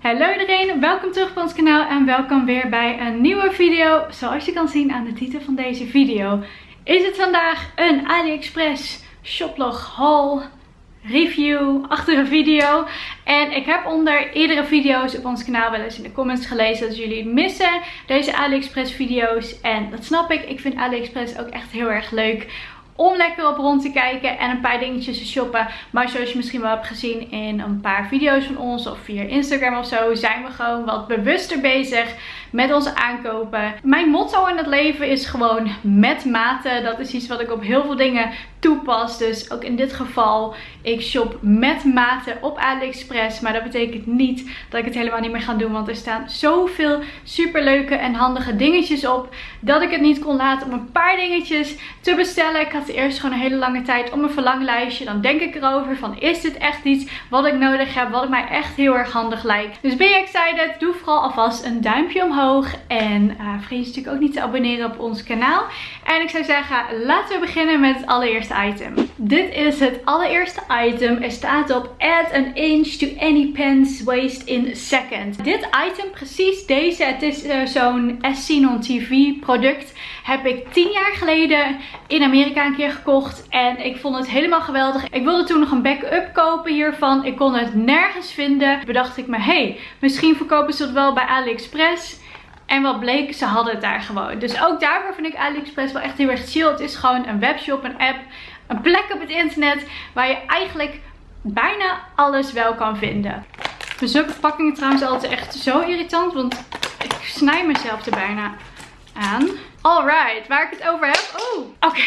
Hallo iedereen, welkom terug op ons kanaal en welkom weer bij een nieuwe video. Zoals je kan zien aan de titel van deze video is het vandaag een AliExpress shoplog haul review achter een video. En ik heb onder eerdere video's op ons kanaal wel eens in de comments gelezen dat jullie missen deze AliExpress video's. En dat snap ik. Ik vind AliExpress ook echt heel erg leuk om lekker op rond te kijken en een paar dingetjes te shoppen. Maar zoals je misschien wel hebt gezien in een paar video's van ons of via Instagram of zo, zijn we gewoon wat bewuster bezig met onze aankopen. Mijn motto in het leven is gewoon met mate. Dat is iets wat ik op heel veel dingen toepas. Dus ook in dit geval, ik shop met mate op AliExpress. Maar dat betekent niet dat ik het helemaal niet meer ga doen. Want er staan zoveel superleuke en handige dingetjes op. Dat ik het niet kon laten om een paar dingetjes te bestellen. Ik had eerst gewoon een hele lange tijd om een verlanglijstje. Dan denk ik erover van is dit echt iets wat ik nodig heb. Wat mij echt heel erg handig lijkt. Dus ben je excited? Doe vooral alvast een duimpje omhoog. En uh, vergeet je natuurlijk ook niet te abonneren op ons kanaal. En ik zou zeggen, laten we beginnen met het allereerste item. Dit is het allereerste item. Er staat op add an inch to any pens waist in a second. Dit item, precies deze, het is uh, zo'n Sinon TV product, heb ik 10 jaar geleden in Amerika een keer gekocht. En ik vond het helemaal geweldig. Ik wilde toen nog een backup kopen hiervan. Ik kon het nergens vinden. Bedacht ik me, hey, misschien verkopen ze het wel bij AliExpress. En wat bleek, ze hadden het daar gewoon. Dus ook daarvoor vind ik AliExpress wel echt heel erg chill. Het is gewoon een webshop, een app, een plek op het internet waar je eigenlijk bijna alles wel kan vinden. Zulke verpakkingen trouwens altijd echt zo irritant, want ik snij mezelf er bijna aan. Alright, waar ik het over heb. Oh, oké.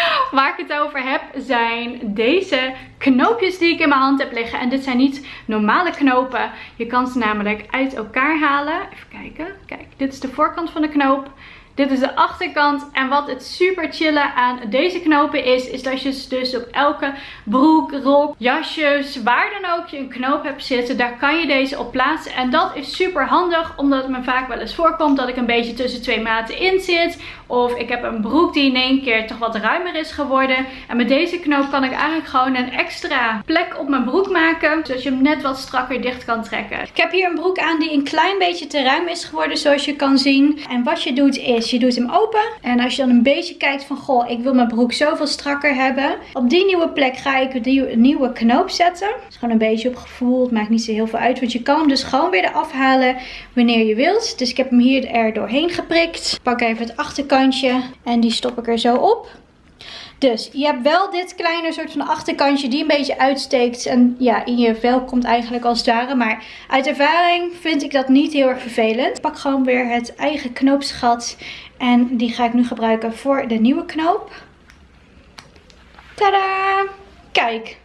Waar ik het over heb zijn deze knoopjes die ik in mijn hand heb liggen. En dit zijn niet normale knopen. Je kan ze namelijk uit elkaar halen. Even kijken. Kijk, dit is de voorkant van de knoop. Dit is de achterkant. En wat het super chille aan deze knopen is, is dat je dus op elke broek, rok, jasjes, waar dan ook je een knoop hebt zitten, daar kan je deze op plaatsen. En dat is super handig, omdat het me vaak wel eens voorkomt dat ik een beetje tussen twee maten in zit. Of ik heb een broek die in één keer toch wat ruimer is geworden. En met deze knoop kan ik eigenlijk gewoon een extra plek op mijn broek maken. Zodat je hem net wat strakker dicht kan trekken. Ik heb hier een broek aan die een klein beetje te ruim is geworden zoals je kan zien. En wat je doet is, je doet hem open. En als je dan een beetje kijkt van, goh, ik wil mijn broek zoveel strakker hebben. Op die nieuwe plek ga ik een nieuwe knoop zetten. Is gewoon een beetje op gevoel. Het maakt niet zo heel veel uit. Want je kan hem dus gewoon weer eraf halen wanneer je wilt. Dus ik heb hem hier er doorheen geprikt. Ik pak even het achterkant en die stop ik er zo op. Dus je hebt wel dit kleine soort van achterkantje die een beetje uitsteekt. En ja, in je vel komt eigenlijk als het. Maar uit ervaring vind ik dat niet heel erg vervelend. Ik pak gewoon weer het eigen knoopsgat. En die ga ik nu gebruiken voor de nieuwe knoop. Tada! Kijk,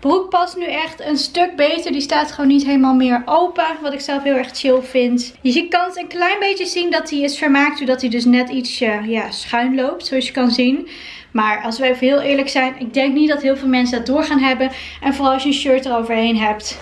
broek past nu echt een stuk beter. Die staat gewoon niet helemaal meer open. Wat ik zelf heel erg chill vind. Je kan het een klein beetje zien dat hij is vermaakt. Doordat hij dus net ietsje ja, schuin loopt. Zoals je kan zien. Maar als we even heel eerlijk zijn. Ik denk niet dat heel veel mensen dat door gaan hebben. En vooral als je een shirt eroverheen hebt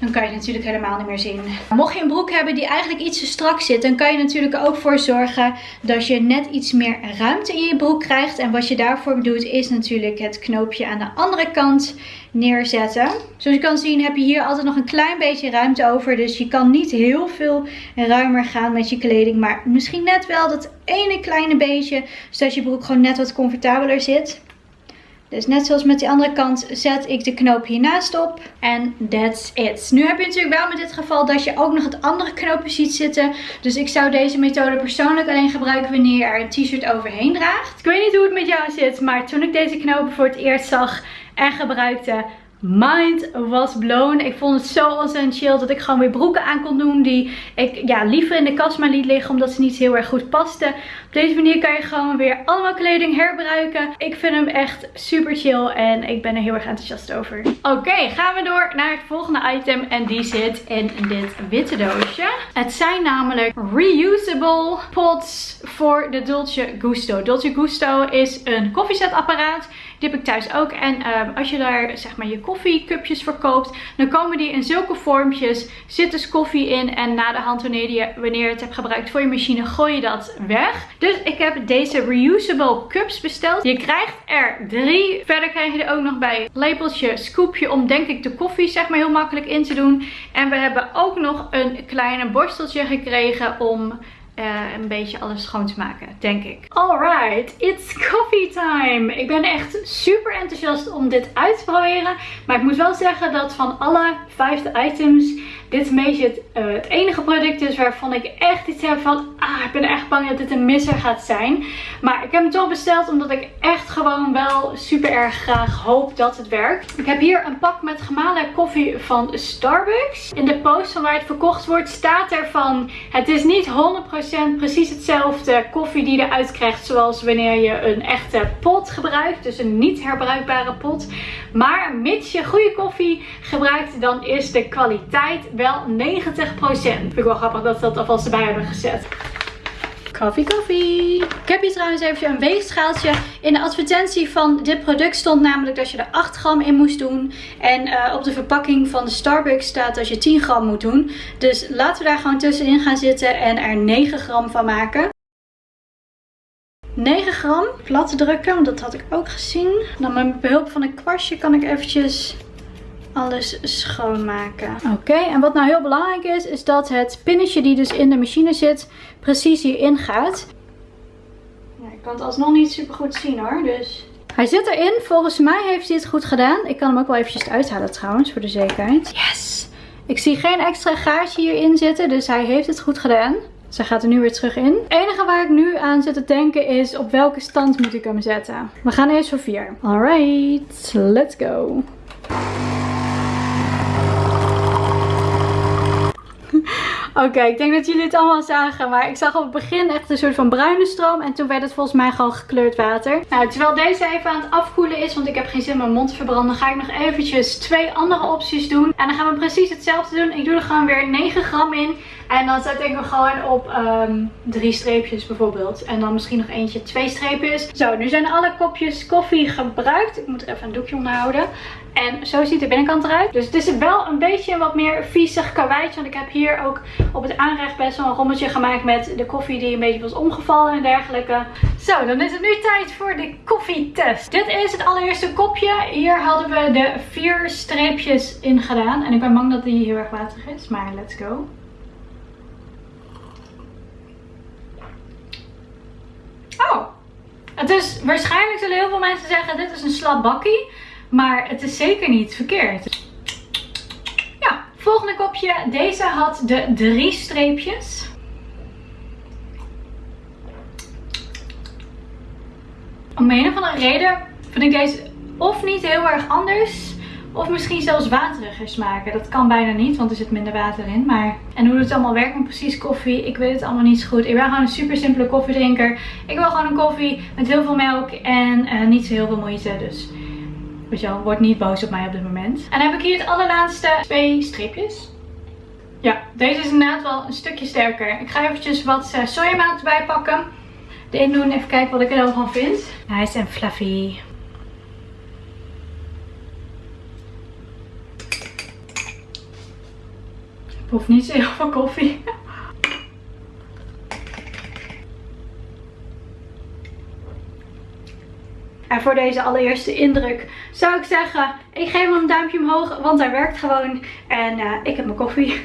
dan kan je natuurlijk helemaal niet meer zien. Mocht je een broek hebben die eigenlijk iets te strak zit, dan kan je natuurlijk ook voor zorgen dat je net iets meer ruimte in je broek krijgt. En wat je daarvoor doet is natuurlijk het knoopje aan de andere kant neerzetten. Zoals je kan zien heb je hier altijd nog een klein beetje ruimte over. Dus je kan niet heel veel ruimer gaan met je kleding. Maar misschien net wel dat ene kleine beetje, zodat je broek gewoon net wat comfortabeler zit. Dus net zoals met die andere kant zet ik de knoop hiernaast op. En that's it. Nu heb je natuurlijk wel met dit geval dat je ook nog het andere knoopje ziet zitten. Dus ik zou deze methode persoonlijk alleen gebruiken wanneer je er een t-shirt overheen draagt. Ik weet niet hoe het met jou zit, maar toen ik deze knopen voor het eerst zag en gebruikte mind was blown. Ik vond het zo ontzettend chill dat ik gewoon weer broeken aan kon doen die ik ja, liever in de kast maar liet liggen omdat ze niet heel erg goed pasten. Op deze manier kan je gewoon weer allemaal kleding herbruiken. Ik vind hem echt super chill en ik ben er heel erg enthousiast over. Oké, gaan we door naar het volgende item en die zit in dit witte doosje. Het zijn namelijk reusable pots voor de Dolce Gusto. Dolce Gusto is een koffiezetapparaat Heb ik thuis ook. En ehm, als je daar zeg maar je koffiecupjes verkoopt, dan komen die in zulke vormpjes. Zit dus koffie in en na de hand wanneer je, wanneer je het hebt gebruikt voor je machine, gooi je dat weg. Dus ik heb deze reusable cups besteld. Je krijgt er drie. Verder krijg je er ook nog bij lepeltje, scoopje om denk ik de koffie zeg maar heel makkelijk in te doen. En we hebben ook nog een kleine borsteltje gekregen om uh, een beetje alles schoon te maken, denk ik. Alright, it's coffee time! Ik ben echt super enthousiast om dit uit te proberen. Maar ik moet wel zeggen dat van alle vijfde items dit een beetje het, uh, het, enige product is waarvan ik echt iets heb van... Ah, ik ben echt bang dat dit een misser gaat zijn. Maar ik heb hem toch besteld omdat ik echt gewoon wel super erg graag hoop dat het werkt. Ik heb hier een pak met gemalen koffie van Starbucks. In de post van waar het verkocht wordt staat er van... Het is niet 100% precies hetzelfde koffie die je eruit krijgt zoals wanneer je een echte pot gebruikt. Dus een niet herbruikbare pot. Maar mits je goede koffie gebruikt dan is de kwaliteit wel 90%. Vind ik wel grappig dat ze dat alvast erbij hebben gezet. Koffie, koffie. Ik heb hier trouwens even een weegschaaltje. In de advertentie van dit product stond namelijk dat je er 8 gram in moest doen. En uh, op de verpakking van de Starbucks staat dat je 10 gram moet doen. Dus laten we daar gewoon tussenin gaan zitten en er 9 gram van maken. 9 gram plat drukken, want dat had ik ook gezien. Dan met behulp van een kwastje kan ik eventjes alles schoonmaken. Oké, en wat nou heel belangrijk is, is dat het pinnetje die dus in de machine zit, precies hierin gaat. Ja, ik kan het alsnog niet super goed zien hoor, dus... Hij zit erin. Volgens mij heeft hij het goed gedaan. Ik kan hem ook wel eventjes uithalen trouwens, voor de zekerheid. Yes! Ik zie geen extra gaatje hierin zitten, dus hij heeft het goed gedaan. Zij gaat er nu weer terug in. Het enige waar ik nu aan zit te denken is op welke stand moet ik hem zetten. We gaan eerst voor 4. Alright, let's go. Oké, ik denk dat jullie het allemaal zagen. Maar ik zag op het begin echt een soort van bruine stroom. En toen werd het volgens mij gewoon gekleurd water. Nou, terwijl deze even aan het afkoelen is. Want ik heb geen zin mijn mond te verbranden. Ga ik nog eventjes twee andere opties doen. En dan gaan we precies hetzelfde doen. Ik doe er gewoon weer 9 gram in. En dan zet ik hem gewoon op um, drie streepjes bijvoorbeeld. En dan misschien nog eentje twee streepjes. Zo, nu zijn alle kopjes koffie gebruikt. Ik moet er even een doekje onder houden. En zo ziet de binnenkant eruit. Dus het is wel een beetje een wat meer viezig karweitje. Want ik heb hier ook op het aanrecht best wel een rommeltje gemaakt met de koffie die een beetje was omgevallen en dergelijke. Zo, dan is het nu tijd voor de koffietest. Dit is het allereerste kopje. Hier hadden we de vier streepjes in gedaan. En ik ben bang dat die heel erg waterig is. Maar let's go. Oh, het is waarschijnlijk zullen heel veel mensen zeggen dit is een slap bakkie. Maar het is zeker niet verkeerd. Ja, volgende kopje. Deze had de drie streepjes. Om een of andere reden vind ik deze of niet heel erg anders. Of misschien zelfs wateriger smaken. Dat kan bijna niet, want er zit minder water in. Maar... En hoe het allemaal werkt met precies koffie, ik weet het allemaal niet zo goed. Ik ben gewoon een super simpele koffiedrinker. Ik wil gewoon een koffie met heel veel melk en uh, niet zo heel veel moeite. Dus Weet je wel, word niet boos op mij op dit moment. En dan heb ik hier het allerlaatste twee streepjes. Ja, deze is inderdaad wel een stukje sterker. Ik ga eventjes wat uh, sojamelk erbij pakken. Erin doen, even kijken wat ik er dan van vind. Nice en fluffy. Hoef niet zo heel veel koffie. En voor deze allereerste indruk zou ik zeggen, ik geef hem een duimpje omhoog, want hij werkt gewoon. En uh, ik heb mijn koffie.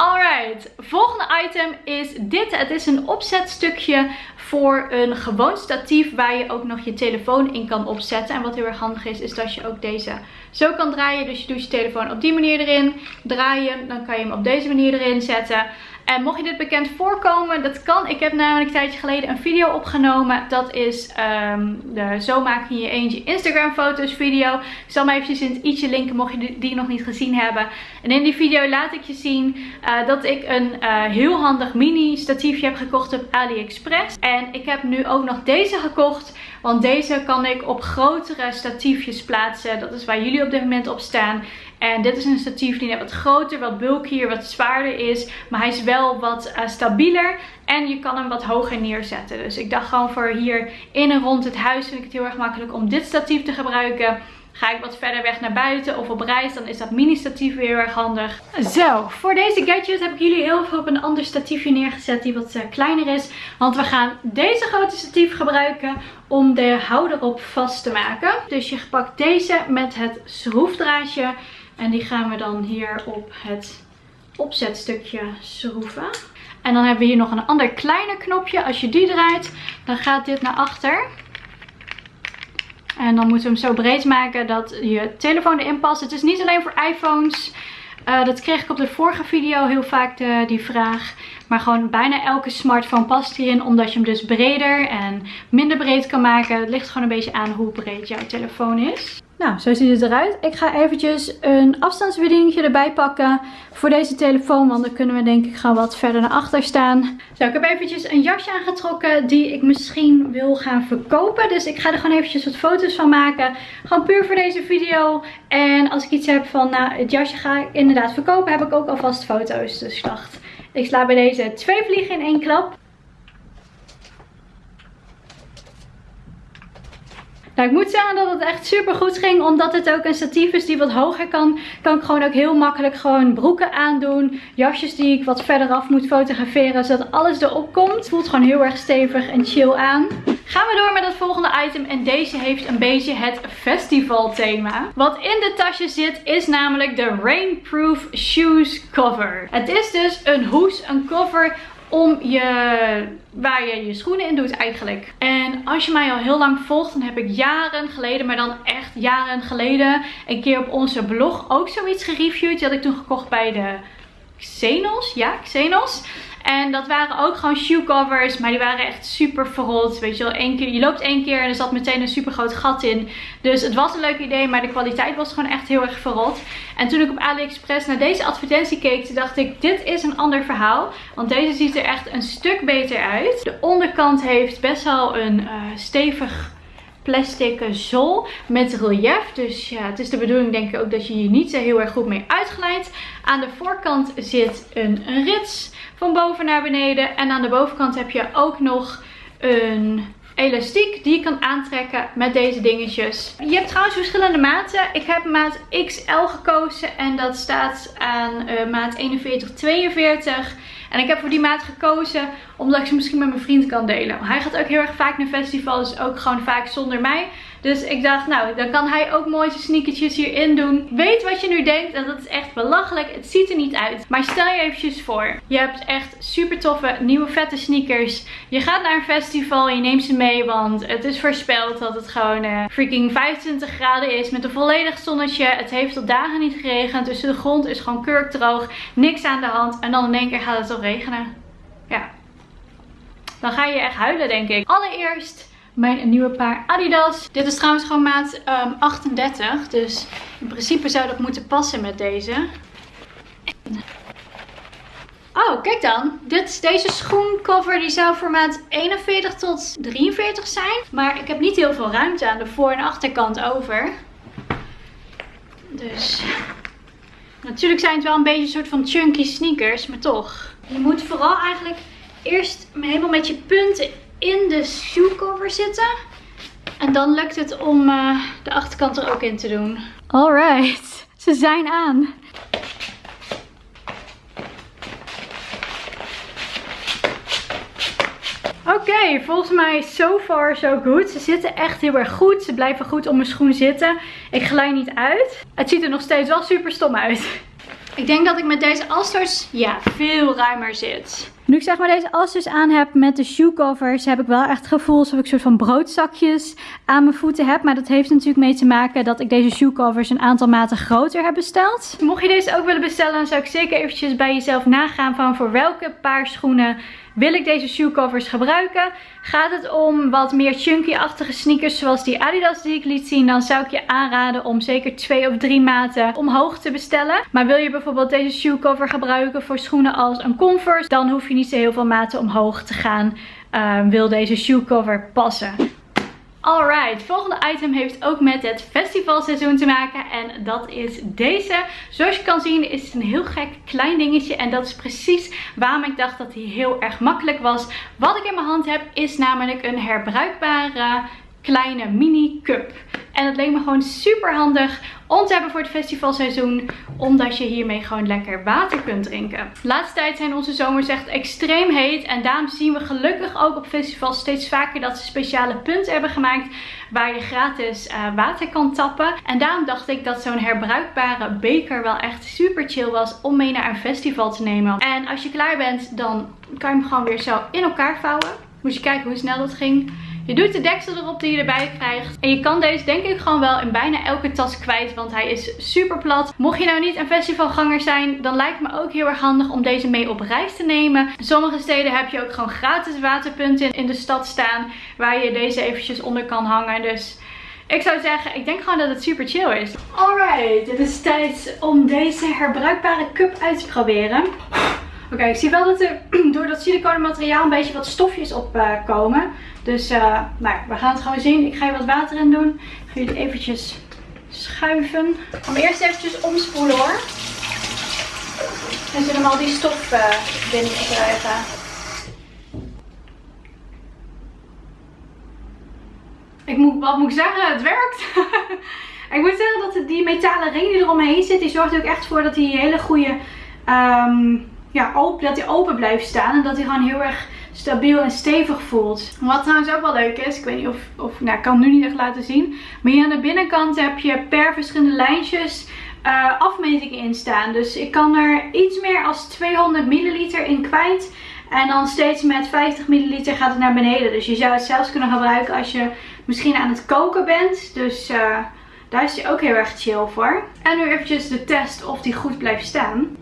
Alright, volgende item is dit. Het is een opzetstukje voor een gewoon statief waar je ook nog je telefoon in kan opzetten. En wat heel erg handig is, is dat je ook deze zo kan draaien. Dus je doet je telefoon op die manier erin, draaien, dan kan je hem op deze manier erin zetten. En mocht je dit bekend voorkomen, dat kan. Ik heb namelijk een tijdje geleden een video opgenomen. Dat is um, de Zo maak je je eentje Instagram foto's video. Ik zal hem eventjes in het i'tje linken mocht je die nog niet gezien hebben. En in die video laat ik je zien uh, dat ik een uh, heel handig mini statiefje heb gekocht op AliExpress. En ik heb nu ook nog deze gekocht. Want deze kan ik op grotere statiefjes plaatsen. Dat is waar jullie op dit moment op staan. En dit is een statief die net wat groter, wat bulkier, wat zwaarder is. Maar hij is wel wat uh, stabieler. En je kan hem wat hoger neerzetten. Dus ik dacht gewoon voor hier in en rond het huis vind ik het heel erg makkelijk om dit statief te gebruiken. Ga ik wat verder weg naar buiten of op reis, dan is dat mini statief weer heel erg handig. Zo, voor deze gadget heb ik jullie heel veel op een ander statiefje neergezet die wat uh, kleiner is. Want we gaan deze grote statief gebruiken om de houder op vast te maken. Dus je pakt deze met het schroefdraadje en die gaan we dan hier op het opzetstukje schroeven. En dan hebben we hier nog een ander kleiner knopje. Als je die draait, dan gaat dit naar achter. En dan moeten we hem zo breed maken dat je telefoon erin past. Het is niet alleen voor iPhones. Uh, dat kreeg ik op de vorige video heel vaak de, die vraag. Maar gewoon bijna elke smartphone past hierin. Omdat je hem dus breder en minder breed kan maken. Het ligt gewoon een beetje aan hoe breed jouw telefoon is. Nou, zo ziet het eruit. Ik ga eventjes een afstandsbedieningje erbij pakken voor deze telefoon. Want dan kunnen we denk ik gewoon wat verder naar achter staan. Zo, ik heb eventjes een jasje aangetrokken die ik misschien wil gaan verkopen. Dus ik ga er gewoon eventjes wat foto's van maken. Gewoon puur voor deze video. En als ik iets heb van, nou, het jasje ga ik inderdaad verkopen, heb ik ook alvast foto's. Dus ik dacht, ik sla bij deze twee vliegen in één klap. Nou, ik moet zeggen dat het echt super goed ging. Omdat het ook een statief is die wat hoger kan. Kan ik gewoon ook heel makkelijk gewoon broeken aandoen. Jasjes die ik wat verder af moet fotograferen. Zodat alles erop komt. Voelt gewoon heel erg stevig en chill aan. Gaan we door met het volgende item. En deze heeft een beetje het festival thema. Wat in de tasje zit is namelijk de Rainproof Shoes Cover. Het is dus een hoes, een cover om je, waar je je schoenen in doet eigenlijk. En als je mij al heel lang volgt, dan heb ik jaren geleden, maar dan echt jaren geleden, een keer op onze blog ook zoiets gereviewd. Die had ik toen gekocht bij de Xenos. Ja, Xenos. En dat waren ook gewoon shoe covers. Maar die waren echt super verrot. Weet je wel, één keer, je loopt één keer en er zat meteen een super groot gat in. Dus het was een leuk idee. Maar de kwaliteit was gewoon echt heel erg verrot. En toen ik op AliExpress naar deze advertentie keek. dacht ik, dit is een ander verhaal. Want deze ziet er echt een stuk beter uit. De onderkant heeft best wel een uh, stevig plastic zool met relief. Dus ja, het is de bedoeling denk ik ook dat je hier niet zo heel erg goed mee uitglijdt. Aan de voorkant zit een, rits van boven naar beneden. En aan de bovenkant heb je ook nog een elastiek die je kan aantrekken met deze dingetjes. Je hebt trouwens verschillende maten. Ik heb maat XL gekozen en dat staat aan uh, maat 4142. En ik heb voor die maat gekozen omdat ik ze misschien met mijn vriend kan delen. Hij gaat ook heel erg vaak naar festivals, ook gewoon vaak zonder mij. Dus ik dacht, nou, dan kan hij ook mooi zijn sneakertjes hierin doen. Weet wat je nu denkt, en dat is echt belachelijk. Het ziet er niet uit. Maar stel je eventjes voor, je hebt echt super toffe, nieuwe vette sneakers. Je gaat naar een festival, je neemt ze mee, want het is voorspeld dat het gewoon uh, freaking 25 graden is. Met een volledig zonnetje. Het heeft al dagen niet geregend, dus de grond is gewoon kurkdroog. Niks aan de hand. En dan in één keer gaat het al regenen. Ja. Dan ga je echt huilen, denk ik. Allereerst mijn nieuwe paar Adidas. Dit is trouwens gewoon maat 38. Ehm, dus in principe zou dat moeten passen met deze. Oh, kijk dan. Dit, deze schoencover die zou voor maat 41 tot 43 zijn. Maar ik heb niet heel veel ruimte aan de voor- en achterkant over. Dus... Natuurlijk zijn het wel een beetje een soort van chunky sneakers, maar toch. Je moet vooral eigenlijk eerst helemaal met je punten in de shoecover zitten. En dan lukt het om uh, de achterkant er ook in te doen. Alright, ze zijn aan. Oké, volgens mij so far so good. Ze zitten echt heel erg goed. Ze blijven goed op mijn schoen zitten. Ik glij niet uit. Het ziet er nog steeds wel super stom uit. Ik denk dat ik met deze Asters ja, veel ruimer zit. Nu ik zeg maar deze Asters aan heb met de shoe covers, heb ik wel echt het gevoel alsof ik een soort van broodzakjes aan mijn voeten heb. Maar dat heeft natuurlijk mee te maken dat ik deze shoe covers een aantal maten groter heb besteld. Mocht je deze ook willen bestellen, dan zou ik zeker eventjes bij jezelf nagaan van voor welke paar schoenen wil ik deze shoe covers gebruiken. Gaat het om wat meer chunky-achtige sneakers zoals die Adidas die ik liet zien. Dan zou ik je aanraden om zeker twee of drie maten omhoog te bestellen. Maar wil je bijvoorbeeld deze shoe cover gebruiken voor schoenen als een Converse. Dan hoef je niet zo heel veel maten omhoog te gaan. Uh, wil deze shoe cover passen. Alright, volgende item heeft ook met het festivalseizoen te maken en dat is deze. Zoals je kan zien is het een heel gek klein dingetje en dat is precies waarom ik dacht dat hij heel erg makkelijk was. Wat ik in mijn hand heb is namelijk een herbruikbare kleine mini cup. En het leek me gewoon super handig om te hebben voor het festivalseizoen. Omdat je hiermee gewoon lekker water kunt drinken. De laatste tijd zijn onze zomers echt extreem heet. En daarom zien we gelukkig ook op festivals steeds vaker dat ze speciale punten hebben gemaakt. Waar je gratis uh, water kan tappen. En daarom dacht ik dat zo'n herbruikbare beker wel echt super chill was om mee naar een festival te nemen. En als je klaar bent dan kan je hem gewoon weer zo in elkaar vouwen. Moet je kijken hoe snel dat ging. Je doet de deksel erop die je erbij krijgt. En je kan deze denk ik gewoon wel in bijna elke tas kwijt. Want hij is super plat. Mocht je nou niet een festivalganger zijn. Dan lijkt me ook heel erg handig om deze mee op reis te nemen. In sommige steden heb je ook gewoon gratis waterpunten in de stad staan. Waar je deze eventjes onder kan hangen. Dus... Ik zou zeggen, ik denk gewoon dat het super chill is. Alright, het is tijd om deze herbruikbare cup uit te proberen. Oké, ik zie wel dat er door dat siliconen materiaal een beetje wat stofjes op uh, komen. Dus uh, nou, we gaan het gewoon zien. Ik ga hier wat water in doen. Ik ga jullie eventjes schuiven. Ik ga hem eerst eventjes omspoelen hoor. En zullen we al die stof uh, binnen krijgen. Ik moet, wat moet ik zeggen? Het werkt. ik moet zeggen dat die metalen ring die eromheen zit, die zorgt er ook echt voor dat hij hele goede... Um, ja, open, dat hij open blijft staan. En dat hij gewoon heel erg stabiel en stevig voelt. Wat trouwens ook wel leuk is, ik weet niet of, of nou ik kan het nu niet echt laten zien. Maar hier aan de binnenkant heb je per verschillende lijntjes uh, afmetingen in staan. Dus ik kan er iets meer als 200 milliliter in kwijt. En dan steeds met 50 milliliter gaat het naar beneden. Dus je zou het zelfs kunnen gebruiken als je misschien aan het koken bent. Dus uh, daar is hij ook heel erg chill voor. En nu eventjes de test of die goed blijft staan.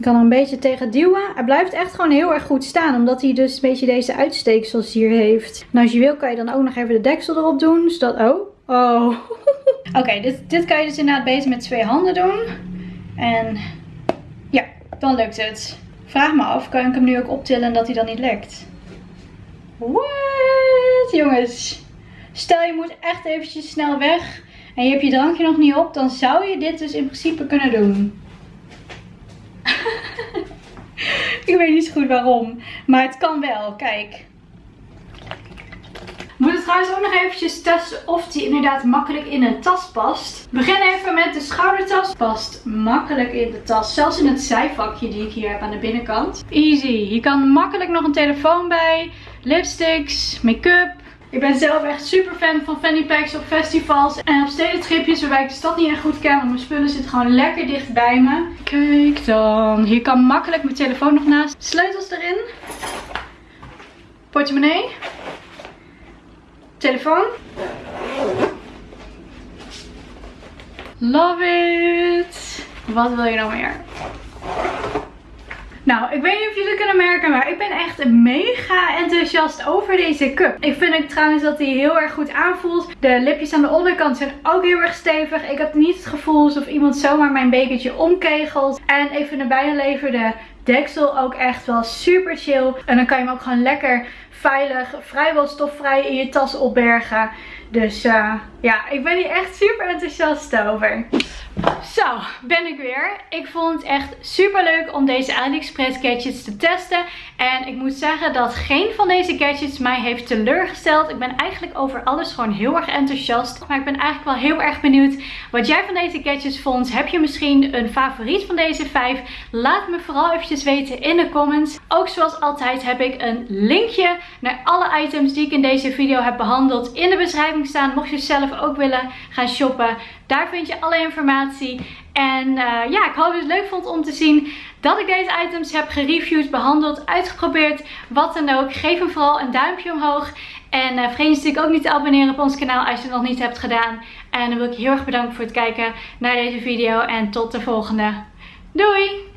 Ik kan er een beetje tegen duwen. Hij blijft echt gewoon heel erg goed staan. Omdat hij dus een beetje deze uitsteeksels hier heeft. En als je wil kan je dan ook nog even de deksel erop doen. Zodat... Oh. Oh. Oké, dit, dit kan je dus inderdaad beter met twee handen doen. En ja, dan lukt het. Vraag me af, kan ik hem nu ook optillen dat hij dan niet lekt? What? Jongens. Stel je moet echt eventjes snel weg. En je hebt je drankje nog niet op. Dan zou je dit dus in principe kunnen doen. Ik weet niet zo goed waarom. Maar het kan wel. Kijk. We moeten trouwens ook nog eventjes testen of die inderdaad makkelijk in een tas past. We beginnen even met de schoudertas. Past makkelijk in de tas. Zelfs in het zijvakje die ik hier heb aan de binnenkant. Easy. Hier kan makkelijk nog een telefoon bij. Lipsticks, make-up. Ik ben zelf echt super fan van fanny packs op festivals en op stedentripjes waarbij ik de stad niet echt goed ken. Want mijn spullen zitten gewoon lekker dicht bij me. Kijk dan. Hier kan makkelijk mijn telefoon nog naast. Sleutels erin. Portemonnee. Telefoon. Love it. Wat wil je nou meer? Nou, ik weet niet of jullie kunnen merken, maar ik ben echt mega enthousiast over deze cup. Ik vind ook trouwens dat hij heel erg goed aanvoelt. De lipjes aan de onderkant zijn ook heel erg stevig. Ik heb niet het gevoel alsof iemand zomaar mijn bekertje omkegelt. En even naar bijgeleverde deksel ook echt wel super chill. En dan kan je hem ook gewoon lekker veilig, vrijwel stofvrij in je tas opbergen. Dus uh, ja, ik ben hier echt super enthousiast over. Zo, ben ik weer. Ik vond het echt super leuk om deze AliExpress gadgets te testen. En ik moet zeggen dat geen van deze gadgets mij heeft teleurgesteld. Ik ben eigenlijk over alles gewoon heel erg enthousiast. Maar ik ben eigenlijk wel heel erg benieuwd wat jij van deze gadgets vond. Heb je misschien een favoriet van deze vijf? Laat me vooral eventjes weten in de comments. Ook zoals altijd heb ik een linkje naar alle items die ik in deze video heb behandeld in de beschrijving staan. Mocht je ook willen gaan shoppen. Daar vind je alle informatie. En uh, ja, ik hoop dat je het leuk vond om te zien dat ik deze items heb gereviewd, behandeld, uitgeprobeerd. Wat dan ook. Geef hem vooral een duimpje omhoog. En uh, vergeet natuurlijk ook niet te abonneren op ons kanaal als je het nog niet hebt gedaan. En dan wil ik je heel erg bedanken voor het kijken naar deze video. En tot de volgende. Doei!